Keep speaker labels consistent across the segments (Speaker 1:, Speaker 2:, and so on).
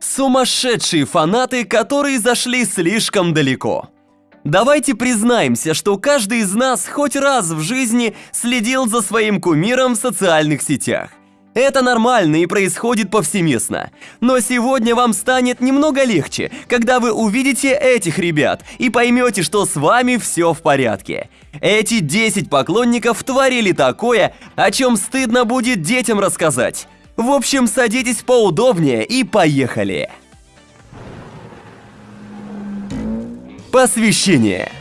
Speaker 1: Сумасшедшие фанаты, которые зашли слишком далеко. Давайте признаемся, что каждый из нас хоть раз в жизни следил за своим кумиром в социальных сетях. Это нормально и происходит повсеместно. Но сегодня вам станет немного легче, когда вы увидите этих ребят и поймете, что с вами все в порядке. Эти 10 поклонников творили такое, о чем стыдно будет детям рассказать. В общем, садитесь поудобнее и поехали. Посвящение.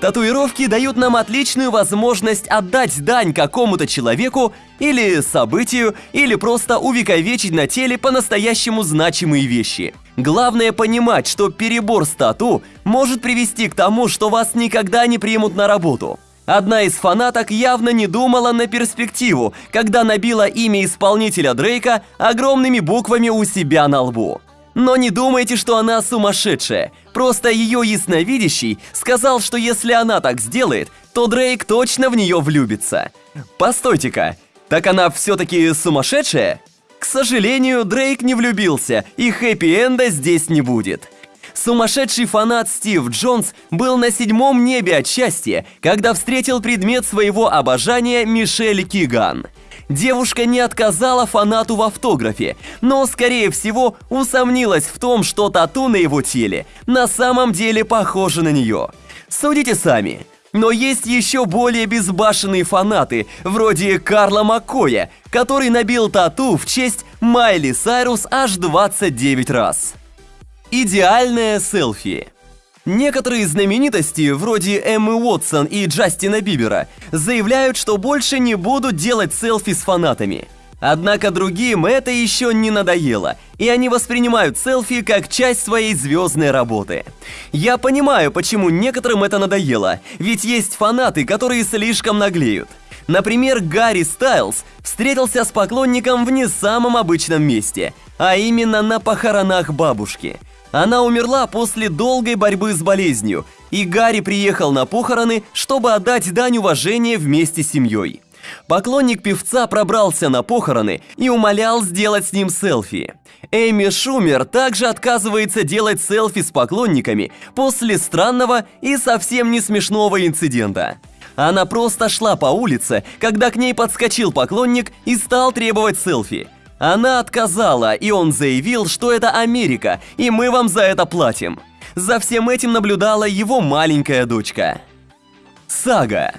Speaker 1: Татуировки дают нам отличную возможность отдать дань какому-то человеку или событию, или просто увековечить на теле по-настоящему значимые вещи. Главное понимать, что перебор с тату может привести к тому, что вас никогда не примут на работу. Одна из фанаток явно не думала на перспективу, когда набила имя исполнителя Дрейка огромными буквами у себя на лбу. Но не думайте, что она сумасшедшая. Просто ее ясновидящий сказал, что если она так сделает, то Дрейк точно в нее влюбится. Постойте-ка, так она все-таки сумасшедшая? К сожалению, Дрейк не влюбился, и хэппи-энда здесь не будет. Сумасшедший фанат Стив Джонс был на седьмом небе от счастья, когда встретил предмет своего обожания Мишель Киган – Девушка не отказала фанату в автографе, но, скорее всего, усомнилась в том, что тату на его теле на самом деле похоже на нее. Судите сами. Но есть еще более безбашенные фанаты, вроде Карла Маккоя, который набил тату в честь Майли Сайрус аж 29 раз. Идеальное селфи. Некоторые знаменитости, вроде Эммы Уотсон и Джастина Бибера, заявляют, что больше не будут делать селфи с фанатами. Однако другим это еще не надоело, и они воспринимают селфи как часть своей звездной работы. Я понимаю, почему некоторым это надоело, ведь есть фанаты, которые слишком наглеют. Например, Гарри Стайлз встретился с поклонником в не самом обычном месте, а именно на похоронах бабушки – она умерла после долгой борьбы с болезнью, и Гарри приехал на похороны, чтобы отдать дань уважения вместе с семьей. Поклонник певца пробрался на похороны и умолял сделать с ним селфи. Эми Шумер также отказывается делать селфи с поклонниками после странного и совсем не смешного инцидента. Она просто шла по улице, когда к ней подскочил поклонник и стал требовать селфи – она отказала, и он заявил, что это Америка, и мы вам за это платим. За всем этим наблюдала его маленькая дочка. Сага.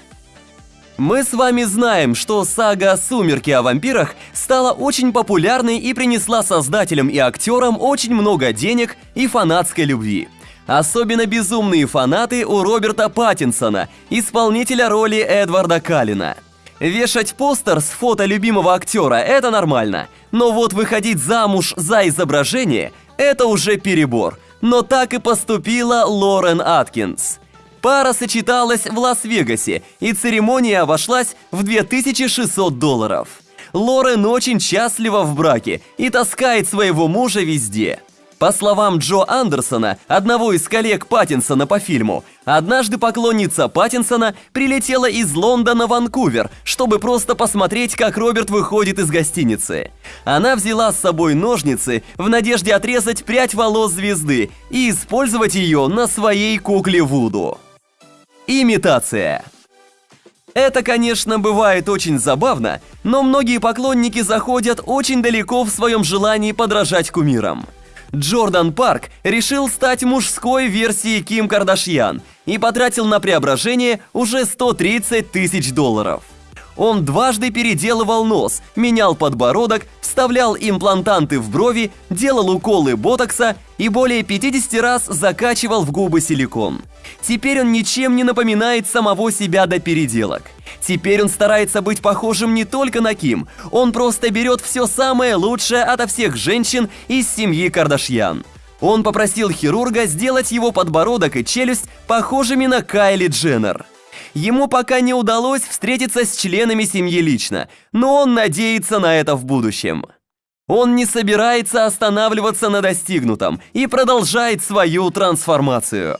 Speaker 1: Мы с вами знаем, что сага «Сумерки о вампирах» стала очень популярной и принесла создателям и актерам очень много денег и фанатской любви. Особенно безумные фанаты у Роберта Паттинсона, исполнителя роли Эдварда Каллина – Вешать постер с фото любимого актера – это нормально. Но вот выходить замуж за изображение – это уже перебор. Но так и поступила Лорен Аткинс. Пара сочеталась в Лас-Вегасе, и церемония обошлась в 2600 долларов. Лорен очень счастлива в браке и таскает своего мужа везде – по словам Джо Андерсона, одного из коллег Паттинсона по фильму, однажды поклонница Паттинсона прилетела из Лондона в Ванкувер, чтобы просто посмотреть, как Роберт выходит из гостиницы. Она взяла с собой ножницы в надежде отрезать прядь волос звезды и использовать ее на своей кукле Вуду. Имитация это, конечно, бывает очень забавно, но многие поклонники заходят очень далеко в своем желании подражать кумирам. Джордан Парк решил стать мужской версией Ким Кардашьян и потратил на преображение уже 130 тысяч долларов. Он дважды переделывал нос, менял подбородок, вставлял имплантанты в брови, делал уколы ботокса и более 50 раз закачивал в губы силикон. Теперь он ничем не напоминает самого себя до переделок. Теперь он старается быть похожим не только на Ким, он просто берет все самое лучшее ото всех женщин из семьи Кардашьян. Он попросил хирурга сделать его подбородок и челюсть похожими на Кайли Дженнер. Ему пока не удалось встретиться с членами семьи лично, но он надеется на это в будущем. Он не собирается останавливаться на достигнутом и продолжает свою трансформацию.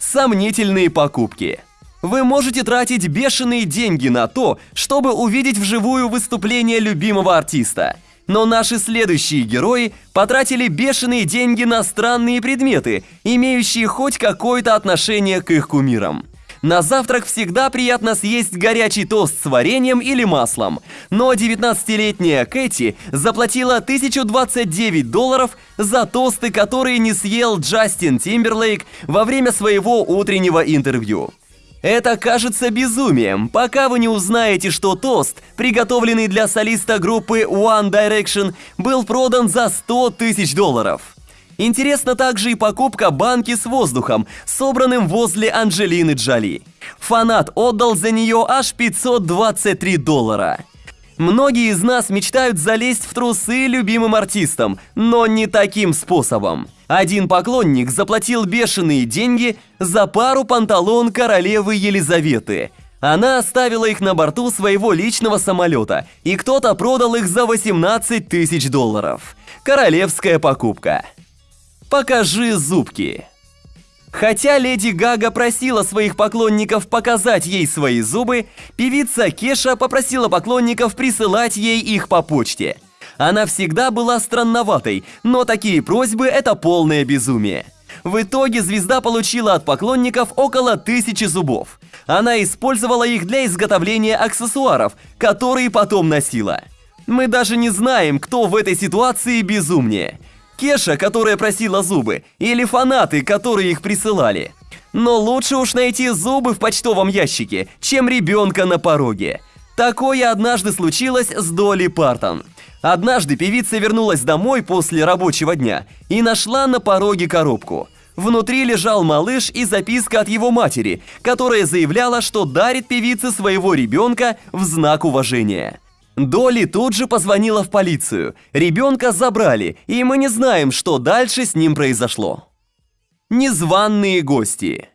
Speaker 1: Сомнительные покупки. Вы можете тратить бешеные деньги на то, чтобы увидеть вживую выступление любимого артиста – Но наши следующие герои потратили бешеные деньги на странные предметы, имеющие хоть какое-то отношение к их кумирам. На завтрак всегда приятно съесть горячий тост с вареньем или маслом. Но 19-летняя Кэти заплатила 1029 долларов за тосты, которые не съел Джастин Тимберлейк во время своего утреннего интервью. Это кажется безумием, пока вы не узнаете, что тост, приготовленный для солиста группы One Direction, был продан за 100 тысяч долларов. Интересна также и покупка банки с воздухом, собранным возле Анджелины Джоли. Фанат отдал за нее аж 523 доллара. Многие из нас мечтают залезть в трусы любимым артистам, но не таким способом. Один поклонник заплатил бешеные деньги за пару панталон королевы Елизаветы. Она оставила их на борту своего личного самолета, и кто-то продал их за 18 тысяч долларов. Королевская покупка. «Покажи зубки». Хотя Леди Гага просила своих поклонников показать ей свои зубы, певица Кеша попросила поклонников присылать ей их по почте. Она всегда была странноватой, но такие просьбы – это полное безумие. В итоге звезда получила от поклонников около тысячи зубов. Она использовала их для изготовления аксессуаров, которые потом носила. Мы даже не знаем, кто в этой ситуации безумнее – Кеша, которая просила зубы, или фанаты, которые их присылали. Но лучше уж найти зубы в почтовом ящике, чем ребенка на пороге. Такое однажды случилось с Долли Партон. Однажды певица вернулась домой после рабочего дня и нашла на пороге коробку. Внутри лежал малыш и записка от его матери, которая заявляла, что дарит певице своего ребенка в знак уважения. Доли тут же позвонила в полицию. Ребенка забрали, и мы не знаем, что дальше с ним произошло. Незваные гости.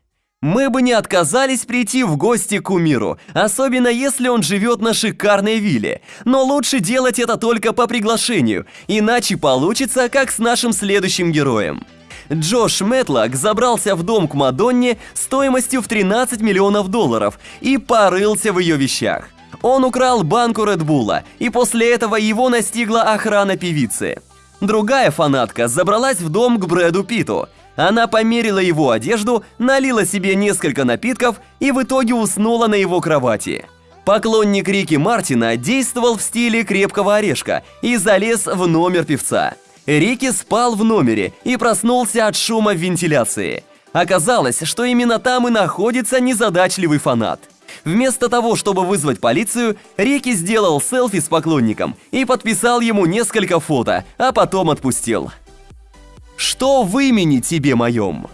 Speaker 1: Мы бы не отказались прийти в гости к кумиру, особенно если он живет на шикарной вилле. Но лучше делать это только по приглашению, иначе получится, как с нашим следующим героем. Джош Мэтлок забрался в дом к Мадонне стоимостью в 13 миллионов долларов и порылся в ее вещах. Он украл банку Редбула, и после этого его настигла охрана певицы. Другая фанатка забралась в дом к Брэду Питу. Она померила его одежду, налила себе несколько напитков и в итоге уснула на его кровати. Поклонник Рики Мартина действовал в стиле крепкого орешка и залез в номер певца. Рики спал в номере и проснулся от шума вентиляции. Оказалось, что именно там и находится незадачливый фанат – Вместо того, чтобы вызвать полицию, Рики сделал селфи с поклонником и подписал ему несколько фото, а потом отпустил. Что в имени тебе моем?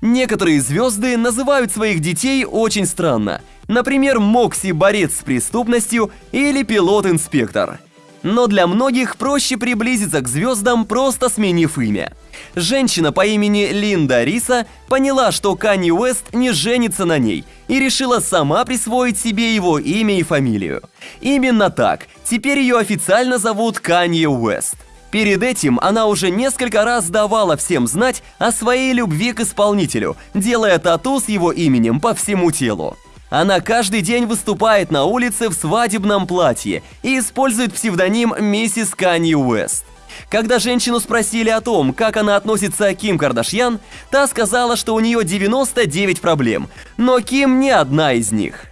Speaker 1: Некоторые звезды называют своих детей очень странно. Например, Мокси – борец с преступностью или пилот-инспектор – но для многих проще приблизиться к звездам, просто сменив имя. Женщина по имени Линда Риса поняла, что Канни Уэст не женится на ней и решила сама присвоить себе его имя и фамилию. Именно так, теперь ее официально зовут Канни Уэст. Перед этим она уже несколько раз давала всем знать о своей любви к исполнителю, делая тату с его именем по всему телу. Она каждый день выступает на улице в свадебном платье и использует псевдоним миссис Канни Уэст. Когда женщину спросили о том, как она относится к Ким Кардашьян, та сказала, что у нее 99 проблем, но Ким не одна из них.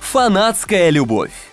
Speaker 1: Фанатская любовь.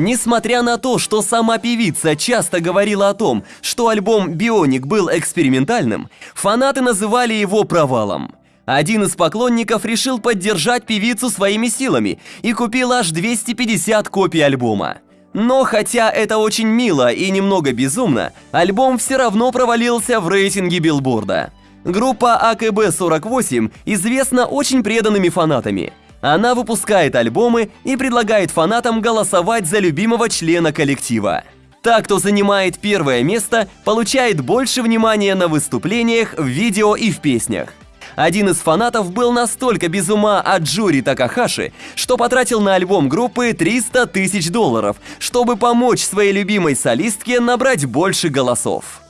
Speaker 1: Несмотря на то, что сама певица часто говорила о том, что альбом «Бионик» был экспериментальным, фанаты называли его провалом. Один из поклонников решил поддержать певицу своими силами и купил аж 250 копий альбома. Но хотя это очень мило и немного безумно, альбом все равно провалился в рейтинге билборда. Группа АКБ-48 известна очень преданными фанатами. Она выпускает альбомы и предлагает фанатам голосовать за любимого члена коллектива. Та, кто занимает первое место, получает больше внимания на выступлениях, в видео и в песнях. Один из фанатов был настолько без ума от Джури Такахаши, что потратил на альбом группы 300 тысяч долларов, чтобы помочь своей любимой солистке набрать больше голосов.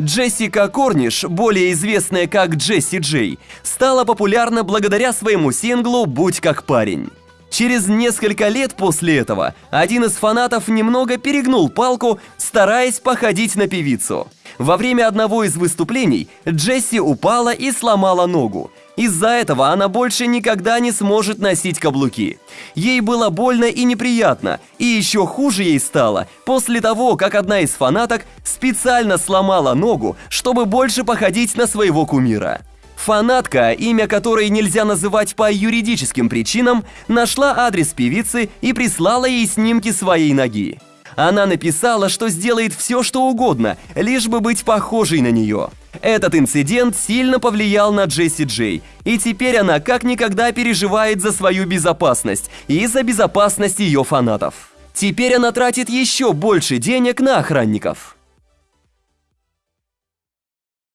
Speaker 1: Джессика Корниш, более известная как Джесси Джей, стала популярна благодаря своему синглу «Будь как парень». Через несколько лет после этого один из фанатов немного перегнул палку, стараясь походить на певицу. Во время одного из выступлений Джесси упала и сломала ногу. Из-за этого она больше никогда не сможет носить каблуки. Ей было больно и неприятно, и еще хуже ей стало после того, как одна из фанаток специально сломала ногу, чтобы больше походить на своего кумира. Фанатка, имя которой нельзя называть по юридическим причинам, нашла адрес певицы и прислала ей снимки своей ноги. Она написала, что сделает все, что угодно, лишь бы быть похожей на нее. Этот инцидент сильно повлиял на Джесси Джей, и теперь она как никогда переживает за свою безопасность и за безопасность ее фанатов. Теперь она тратит еще больше денег на охранников.